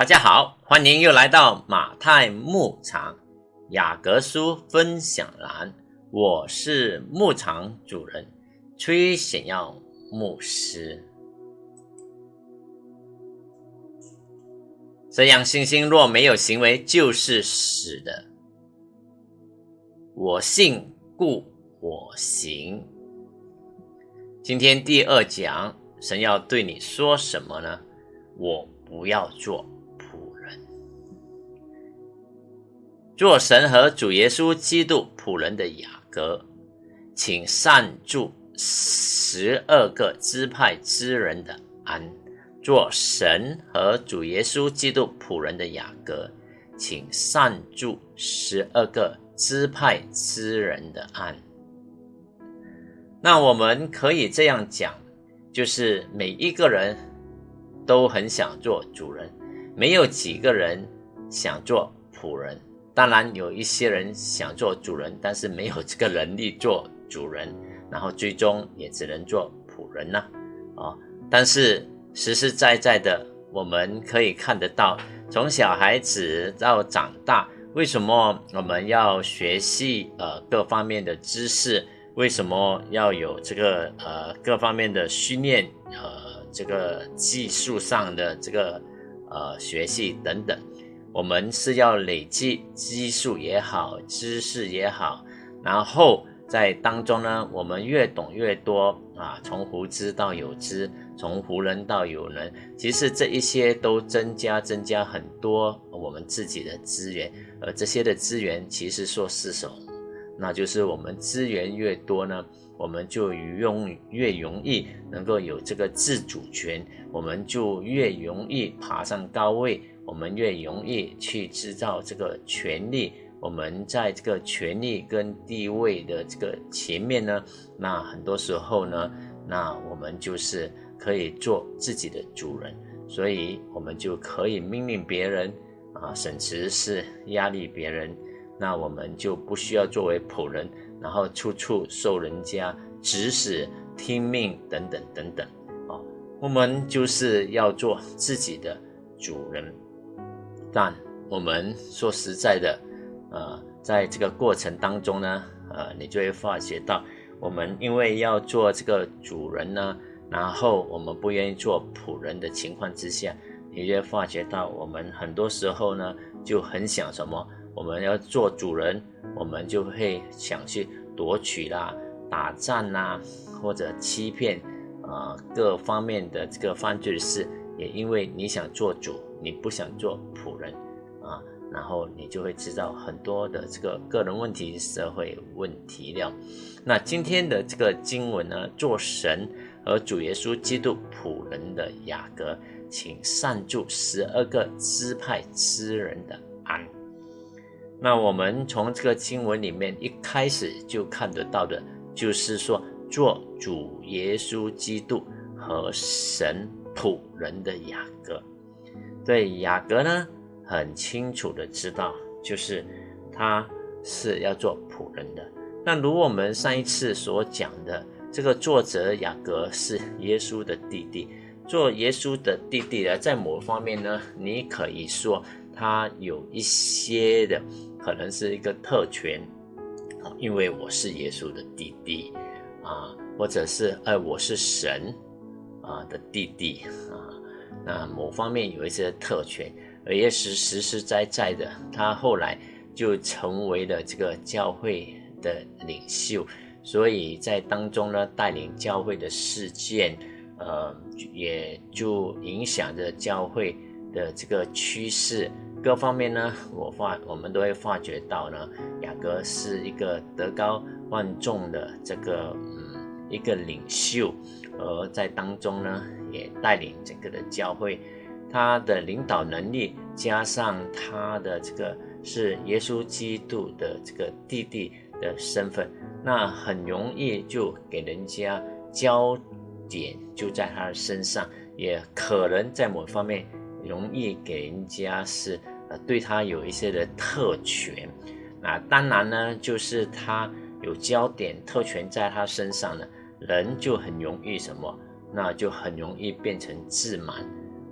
大家好，欢迎又来到马太牧场雅各书分享栏，我是牧场主人崔显耀牧师。这样信心若没有行为，就是死的。我信，故我行。今天第二讲，神要对你说什么呢？我不要做。做神和主耶稣基督仆人的雅各，请善助十二个支派之人的安。做神和主耶稣基督仆人的雅各，请善助十二个支派之人的安。那我们可以这样讲，就是每一个人都很想做主人，没有几个人想做仆人。当然有一些人想做主人，但是没有这个能力做主人，然后最终也只能做仆人呢。啊，但是实实在在的，我们可以看得到，从小孩子到长大，为什么我们要学习呃各方面的知识？为什么要有这个呃各方面的训练？呃，这个技术上的这个呃学习等等。我们是要累积基数也好，知识也好，然后在当中呢，我们越懂越多啊，从无知到有知，从无能到有能，其实这一些都增加增加很多我们自己的资源，而这些的资源其实说是什么？那就是我们资源越多呢，我们就用越容易能够有这个自主权，我们就越容易爬上高位。我们越容易去制造这个权利，我们在这个权利跟地位的这个前面呢，那很多时候呢，那我们就是可以做自己的主人，所以我们就可以命令别人啊，甚至是压力别人，那我们就不需要作为仆人，然后处处受人家指使、听命等等等等啊，我们就是要做自己的主人。但我们说实在的，呃，在这个过程当中呢，呃，你就会发觉到，我们因为要做这个主人呢，然后我们不愿意做仆人的情况之下，你就会发觉到，我们很多时候呢，就很想什么，我们要做主人，我们就会想去夺取啦、打仗啦，或者欺骗，啊，各方面的这个犯罪的事，也因为你想做主。你不想做仆人啊，然后你就会知道很多的这个个人问题、社会问题了。那今天的这个经文呢，做神和主耶稣基督仆人的雅各，请善助十二个支派之人的安。那我们从这个经文里面一开始就看得到的，就是说做主耶稣基督和神仆人的雅各。对雅各呢，很清楚的知道，就是他是要做仆人的。那如我们上一次所讲的，这个作者雅各是耶稣的弟弟，做耶稣的弟弟呢，在某方面呢，你可以说他有一些的可能是一个特权啊，因为我是耶稣的弟弟啊，或者是哎我是神啊的弟弟啊。那某方面有一些特权，而也是实实在在的。他后来就成为了这个教会的领袖，所以在当中呢，带领教会的事件，呃，也就影响着教会的这个趋势。各方面呢，我发我们都会发觉到呢，雅各是一个德高望重的这个嗯一个领袖，而在当中呢。也带领整个的教会，他的领导能力加上他的这个是耶稣基督的这个弟弟的身份，那很容易就给人家焦点就在他的身上，也可能在某方面容易给人家是呃对他有一些的特权。那当然呢，就是他有焦点特权在他身上呢，人就很容易什么。那就很容易变成自满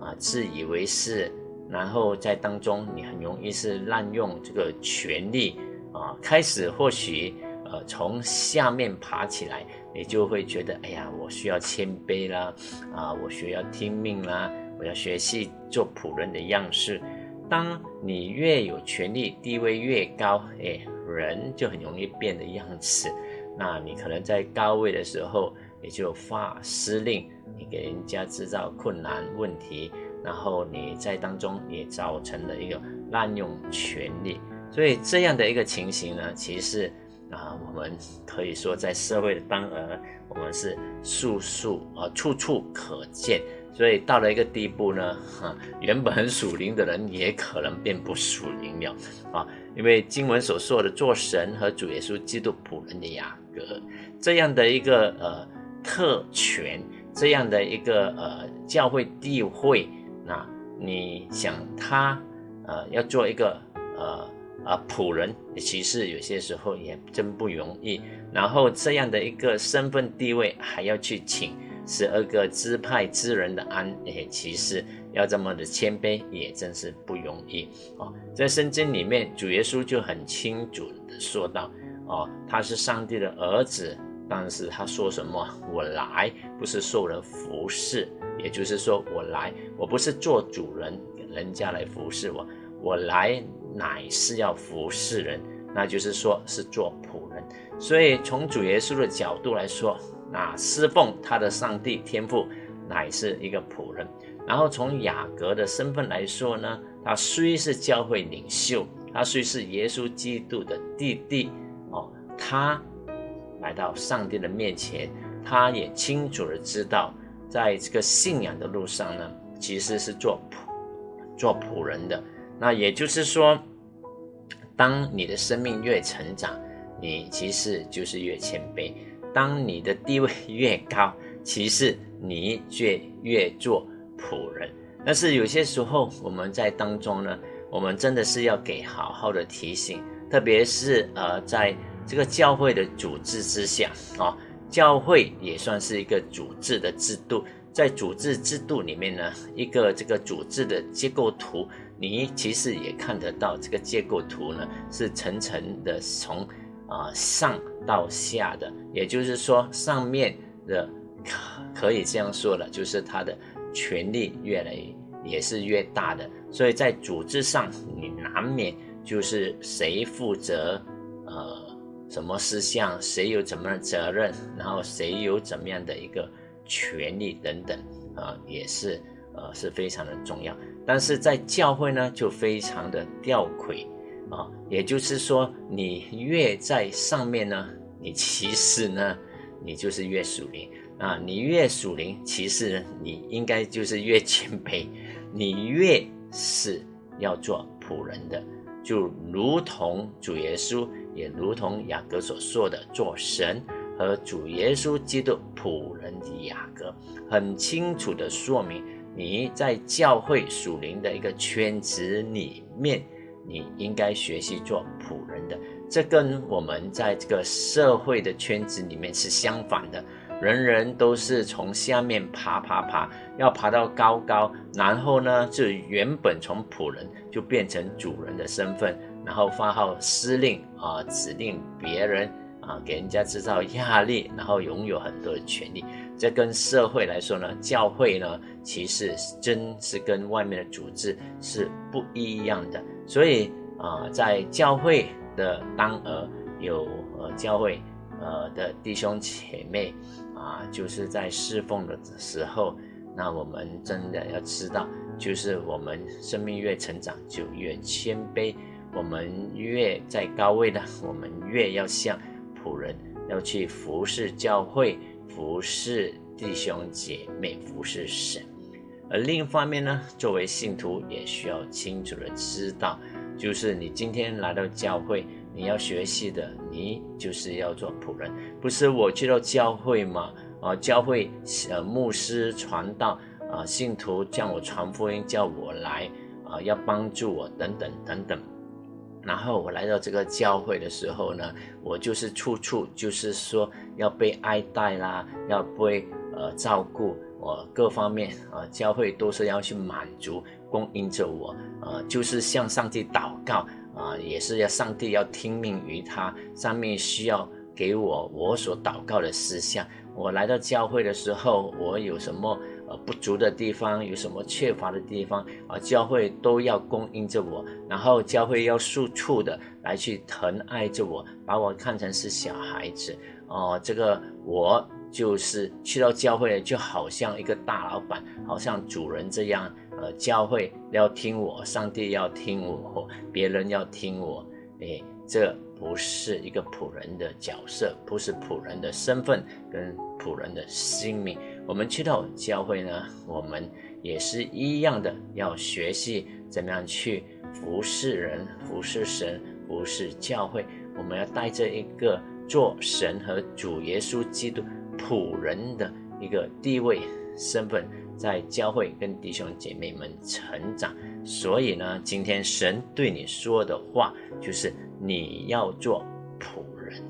啊，自以为是然后在当中你很容易是滥用这个权力啊，开始或许呃从下面爬起来，你就会觉得哎呀，我需要谦卑啦，啊，我需要听命啦，我要学习做仆人的样式。当你越有权力，地位越高，哎，人就很容易变的样子。那你可能在高位的时候，也就发司令，你给人家制造困难问题，然后你在当中也造成了一个滥用权力。所以这样的一个情形呢，其实啊，我们可以说在社会的当儿，我们是处处啊处处可见。所以到了一个地步呢，哈，原本很属灵的人也可能变不属灵了啊，因为经文所说的做神和主耶稣基督仆人的雅各这样的一个呃特权，这样的一个呃教会地位，那你想他呃要做一个呃啊仆人，其实有些时候也真不容易。然后这样的一个身份地位还要去请。十二个支派之人的安，诶，其实要这么的谦卑，也真是不容易哦。在圣经里面，主耶稣就很清楚的说道，哦，他是上帝的儿子，但是他说什么？我来不是受人服侍，也就是说，我来我不是做主人，人家来服侍我，我来乃是要服侍人，那就是说是做仆人。所以从主耶稣的角度来说。那侍奉他的上帝天赋，乃是一个仆人。然后从雅各的身份来说呢，他虽是教会领袖，他虽是耶稣基督的弟弟哦，他来到上帝的面前，他也清楚的知道，在这个信仰的路上呢，其实是做仆做仆人的。那也就是说，当你的生命越成长，你其实就是越谦卑。当你的地位越高，其实你却越做仆人。但是有些时候我们在当中呢，我们真的是要给好好的提醒，特别是呃，在这个教会的组织之下啊，教会也算是一个组织的制度，在组织制度里面呢，一个这个组织的结构图，你其实也看得到，这个结构图呢是层层的从。啊，上到下的，也就是说，上面的可可以这样说了，就是他的权力越来也是越大的，所以在组织上，你难免就是谁负责，呃，什么事项，谁有怎么样的责任，然后谁有怎么样的一个权利等等，啊，也是呃是非常的重要。但是在教会呢，就非常的吊诡。啊，也就是说，你越在上面呢，你其实呢，你就是越属灵啊。你越属灵，其实你应该就是越谦卑。你越是要做仆人的，就如同主耶稣，也如同雅各所说的，做神和主耶稣基督仆人的雅各，很清楚的说明你在教会属灵的一个圈子里面。你应该学习做仆人的，这跟我们在这个社会的圈子里面是相反的。人人都是从下面爬爬爬，要爬到高高，然后呢，就原本从仆人就变成主人的身份，然后发号施令啊，指令别人啊，给人家制造压力，然后拥有很多的权利。这跟社会来说呢，教会呢，其实真是跟外面的组织是不一样的。所以啊，在教会的当儿有呃教会呃的弟兄姐妹啊，就是在侍奉的时候，那我们真的要知道，就是我们生命越成长就越谦卑，我们越在高位的，我们越要像仆人，要去服侍教会，服侍弟兄姐妹，服侍神。而另一方面呢，作为信徒也需要清楚的知道，就是你今天来到教会，你要学习的，你就是要做仆人，不是我去到教会嘛？啊，教会呃牧师传道啊，信徒叫我传福音，叫我来啊，要帮助我等等等等。然后我来到这个教会的时候呢，我就是处处就是说要被爱戴啦，要被呃照顾。我各方面啊，教会都是要去满足供应着我，呃，就是向上帝祷告啊，也是要上帝要听命于他，上面需要给我我所祷告的事项。我来到教会的时候，我有什么呃不足的地方，有什么缺乏的地方啊，教会都要供应着我，然后教会要处处的来去疼爱着我，把我看成是小孩子哦，这个我。就是去到教会，就好像一个大老板，好像主人这样。呃，教会要听我，上帝要听我，别人要听我。哎，这不是一个仆人的角色，不是仆人的身份跟仆人的性命。我们去到教会呢，我们也是一样的，要学习怎么样去服侍人、服侍神、服侍教会。我们要带着一个做神和主耶稣基督。仆人的一个地位身份，在教会跟弟兄姐妹们成长。所以呢，今天神对你说的话，就是你要做仆人。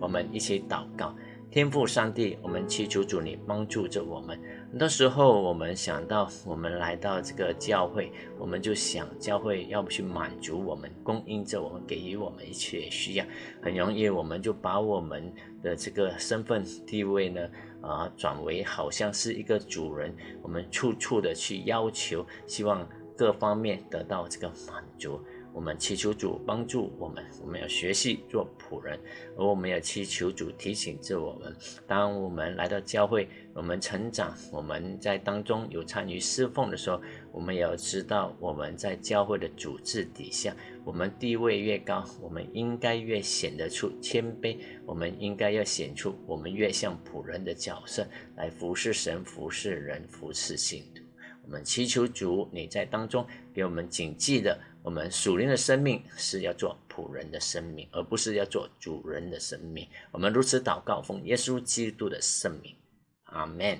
我们一起祷告。天父上帝，我们祈求主你帮助着我们。很多时候，我们想到我们来到这个教会，我们就想教会要不去满足我们，供应着我们，给予我们一切需要。很容易，我们就把我们的这个身份地位呢，啊，转为好像是一个主人，我们处处的去要求，希望各方面得到这个满足。我们祈求主帮助我们，我们要学习做仆人，而我们要祈求主提醒着我们，当我们来到教会，我们成长，我们在当中有参与侍奉的时候，我们也要知道我们在教会的组织底下，我们地位越高，我们应该越显得出谦卑，我们应该要显出我们越像仆人的角色来服侍神、服侍人、服侍信徒。我们祈求主你在当中给我们谨记的。我们属灵的生命是要做仆人的生命，而不是要做主人的生命。我们如此祷告，奉耶稣基督的圣名，阿门。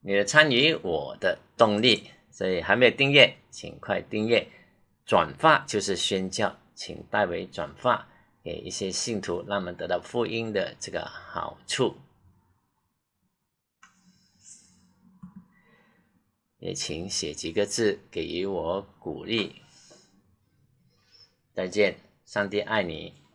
你的参与，我的动力。所以还没有订阅，请快订阅。转发就是宣教，请代为转发给一些信徒，让他们得到福音的这个好处。也请写几个字给予我鼓励。再见，上帝爱你。